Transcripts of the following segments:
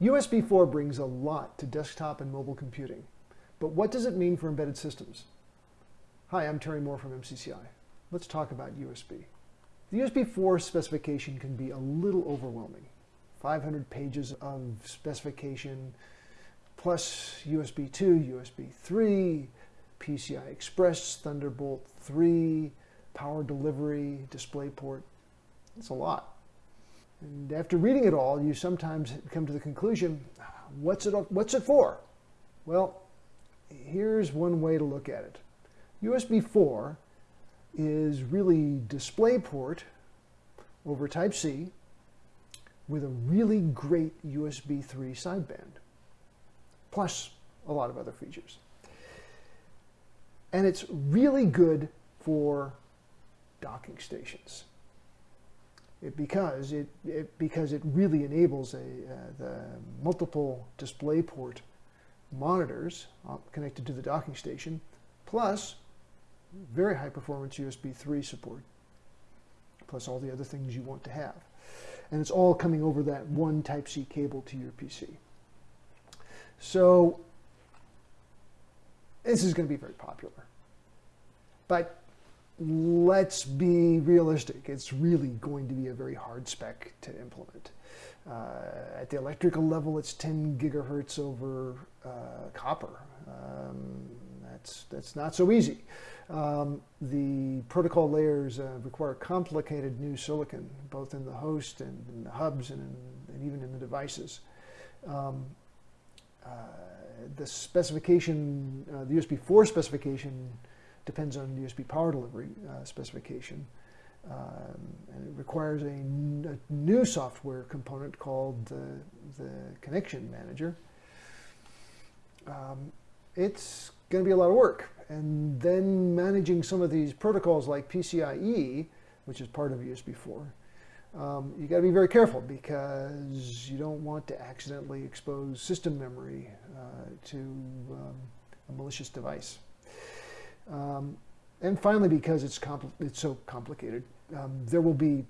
USB 4 brings a lot to desktop and mobile computing, but what does it mean for embedded systems? Hi, I'm Terry Moore from MCCI. Let's talk about USB. The USB 4 specification can be a little overwhelming. 500 pages of specification, plus USB 2, USB 3, PCI Express, Thunderbolt 3, power delivery, DisplayPort. It's a lot. And after reading it all, you sometimes come to the conclusion, what's it, what's it for? Well, here's one way to look at it. USB 4 is really DisplayPort over Type-C with a really great USB 3 sideband, plus a lot of other features. And it's really good for docking stations. It, because it, it, because it really enables a, uh, the multiple DisplayPort monitors uh, connected to the docking station, plus very high performance USB 3 support, plus all the other things you want to have. And it's all coming over that one Type-C cable to your PC. So this is going to be very popular. But let's be realistic. It's really going to be a very hard spec to implement. Uh, at the electrical level, it's 10 gigahertz over uh, copper. Um, that's, that's not so easy. Um, the protocol layers uh, require complicated new silicon, both in the host and in the hubs and, in, and even in the devices. Um, uh, the specification, uh, the USB 4 specification depends on USB power delivery uh, specification. Um, and it requires a, new software component called the, the connection manager. Um, it's going to be a lot of work. And then managing some of these protocols like PCIe, which is part of USB 4, um, you got to be very careful because you don't want to accidentally expose system memory uh, to um, a malicious device. Um, and finally, because it's, it's so complicated, um, there will be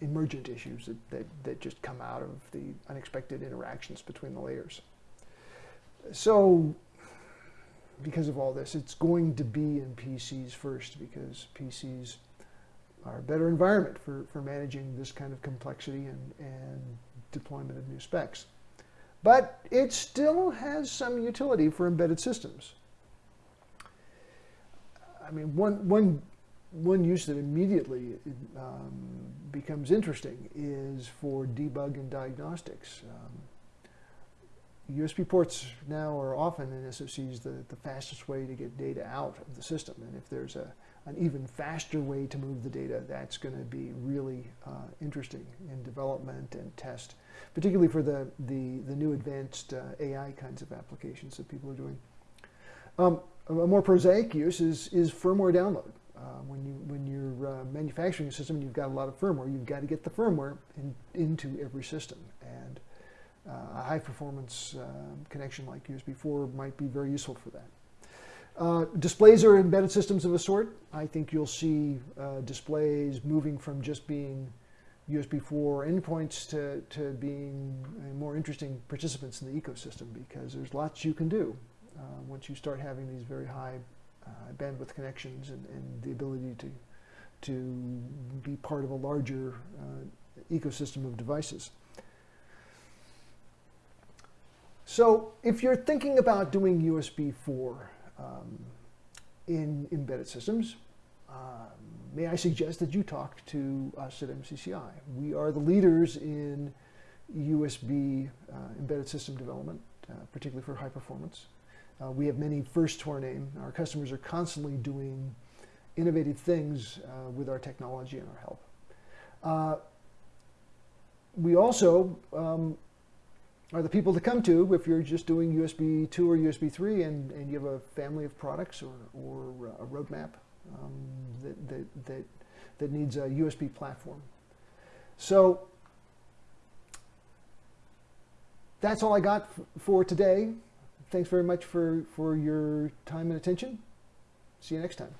emergent issues that, that, that, just come out of the unexpected interactions between the layers. So because of all this, it's going to be in PCs first because PCs are a better environment for, for managing this kind of complexity and, and deployment of new specs. But it still has some utility for embedded systems. I mean, one, one, one use that immediately um, becomes interesting is for debug and diagnostics. Um, USB ports now are often in SoCs the, the fastest way to get data out of the system. And if there's a, an even faster way to move the data, that's going to be really uh, interesting in development and test, particularly for the, the, the new advanced uh, AI kinds of applications that people are doing. Um, a more prosaic use is, is firmware download. Uh, when, you, when you're uh, manufacturing a system, and you've got a lot of firmware, you've got to get the firmware in, into every system. And uh, a high performance uh, connection like USB 4 might be very useful for that. Uh, displays are embedded systems of a sort. I think you'll see uh, displays moving from just being USB 4 endpoints to, to being more interesting participants in the ecosystem because there's lots you can do uh, once you start having these very high uh, bandwidth connections and, and, the ability to, to be part of a larger uh, ecosystem of devices. So if you're thinking about doing USB 4 um, in embedded systems, um, may I suggest that you talk to us at MCCI. We are the leaders in USB uh, embedded system development, uh, particularly for high performance. Uh, we have many firsts to our name. Our customers are constantly doing innovative things uh, with our technology and our help. Uh, we also um, are the people to come to if you're just doing USB 2 or USB 3 and, and you have a family of products or, or a roadmap um, that, that, that, that needs a USB platform. So that's all I got for today thanks very much for, for your time and attention. See you next time.